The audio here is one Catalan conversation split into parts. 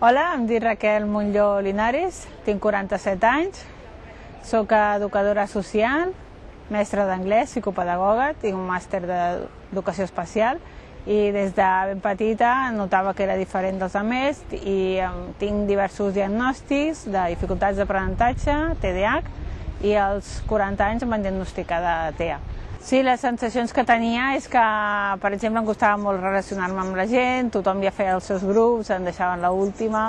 Hola, em dic Raquel Montlló Linares, tinc 47 anys, sóc educadora social, mestra d'anglès, psicopedagoga, tinc un màster d'educació especial i des de ben petita notava que era diferent dels altres i tinc diversos diagnòstics de dificultats d'aprenentatge, TDAH, i als 40 anys em van diagnosticar de TEA. Sí, les sensacions que tenia és que, per exemple, em costava molt relacionar-me amb la gent, tothom ja feia els seus grups, em deixaven l'última,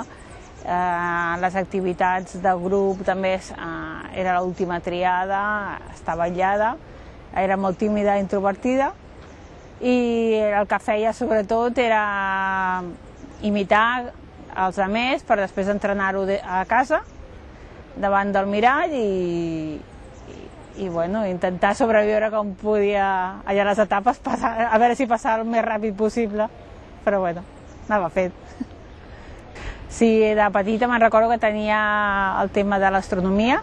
eh, les activitats del grup també eh, era l'última triada, estava aïllada, era molt tímida i introvertida, i el que feia sobretot era imitar els altres per després entrenar-ho a casa davant del mirall i, i, bueno, intentar sobreviure com podia allà les etapes, passar, a veure si passava el més ràpid possible, però bueno, anava fet. Sí, de petita me'n recordo que tenia el tema de l'astronomia,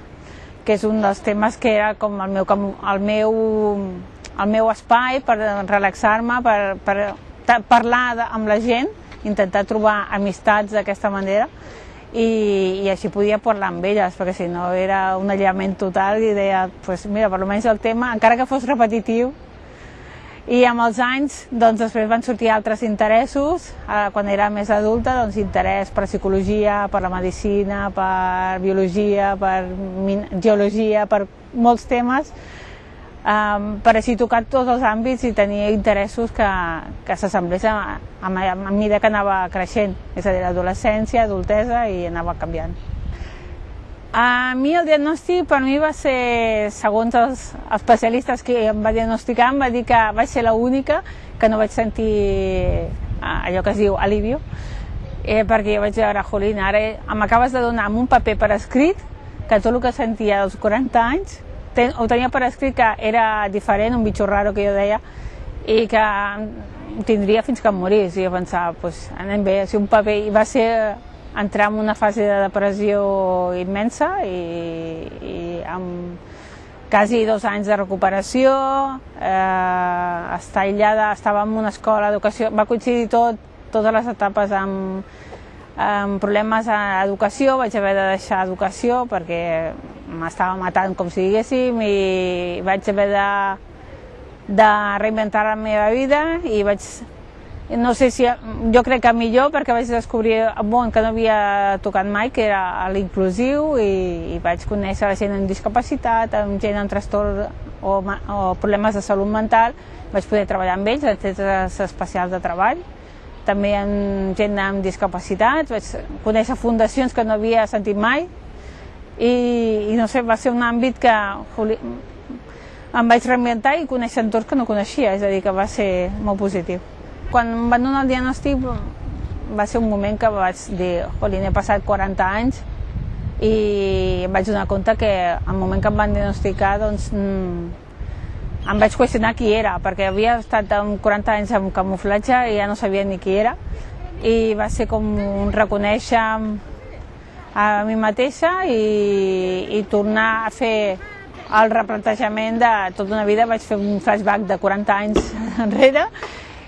que és un dels temes que era com el meu, el meu, el meu espai per relaxar-me, per, per parlar amb la gent, intentar trobar amistats d'aquesta manera, i, i així podia parlar amb elles, perquè si no era un aïllament total i deia, pues mira, per almenys el tema, encara que fos repetitiu, i amb els anys doncs, després van sortir altres interessos, quan era més adulta, doncs, interès per psicologia, per la medicina, per biologia, per geologia, per molts temes, um, per així tocar tots els àmbits i tenir interessos que, que s'assemblés a, a, a, a mesura que anava creixent, és a dir, adolescència, adultesa i anava canviant. A mi el diagnòstic per mi va ser, segons els especialistes que em va diagnosticar, em va dir que vaig ser l'única que no vaig sentir eh, allò que es diu alivio, eh, perquè jo vaig veure, Jolín, ara m'acabes de donar amb un paper per escrit que tot el que sentia als 40 anys ten, ho tenia per escrit que era diferent, un bitxo raro que jo deia, i que tindria fins que em morís. I jo pensava, pues, anem bé, si un paper... I va ser entrar en una fase de depressió immensa i, i amb quasi dos anys de recuperació, eh, estar aïllada, estava en una escola d'educació, va coincidir tot, totes les etapes amb, amb problemes a educació, vaig haver de deixar educació perquè m'estava matant, com si diguéssim, i vaig haver de, de reinventar la meva vida i vaig no sé si, jo crec que millor perquè vaig descobrir un món que no havia tocat mai, que era l'inclusiu i, i vaig conèixer la gent amb discapacitat, amb gent amb trastorn o, o problemes de salut mental, vaig poder treballar amb ells, en centres especials de treball, també amb gent amb discapacitat, vaig conèixer fundacions que no havia sentit mai, i, i no sé, va ser un àmbit que joli, em vaig reinventar i conèixer entorns que no coneixia, és a dir, que va ser molt positiu. Quan em van donar el diagnòstic va ser un moment que vaig dir, jolín, he passat 40 anys i em vaig donar compte que al moment que em van diagnosticar doncs, mm, em vaig qüestionar qui era, perquè havia estat amb 40 anys amb camuflatge i ja no sabia ni qui era i va ser com un reconèixer a mi mateixa i, i tornar a fer el replantejament de tota una vida. Vaig fer un flashback de 40 anys enrere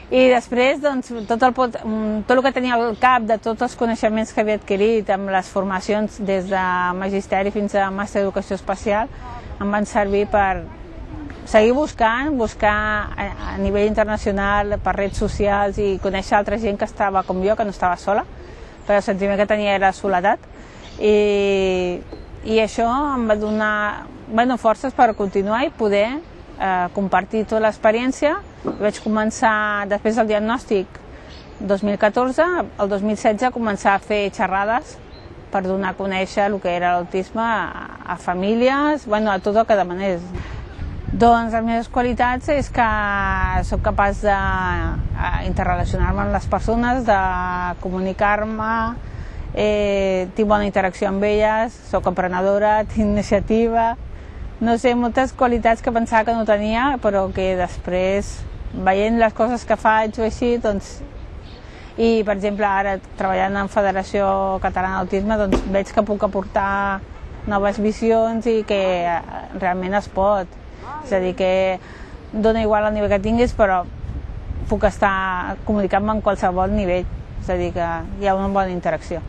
i després doncs, tot, el, tot el que tenia al cap de tots els coneixements que havia adquirit amb les formacions des de magisteri fins a màster d'educació especial em van servir per seguir buscant, buscar a, a nivell internacional per redes socials i conèixer altra gent que estava com jo, que no estava sola, perquè el sentiment que tenia era soledat i, i això em va donar bueno, forces per continuar i poder eh, compartir tota l'experiència. Vaig començar, després del diagnòstic 2014, el 2016 començar a fer xerrades per donar a conèixer el que era l'autisme a, a famílies, bueno, a tot el que demanés. Doncs les meves qualitats és que sóc capaç d'interrelacionar-me amb les persones, de comunicar-me, eh, tinc bona interacció amb elles, sóc emprenedora, tinc iniciativa, no sé, moltes qualitats que pensava que no tenia, però que després, veient les coses que faig o així, doncs, i per exemple ara treballant en Federació Catalana d'Autisme, doncs veig que puc aportar noves visions i que eh, realment es pot. És a dir, que dona igual el nivell que tinguis, però puc estar comunicant-me en qualsevol nivell. És a dir, que hi ha una bona interacció.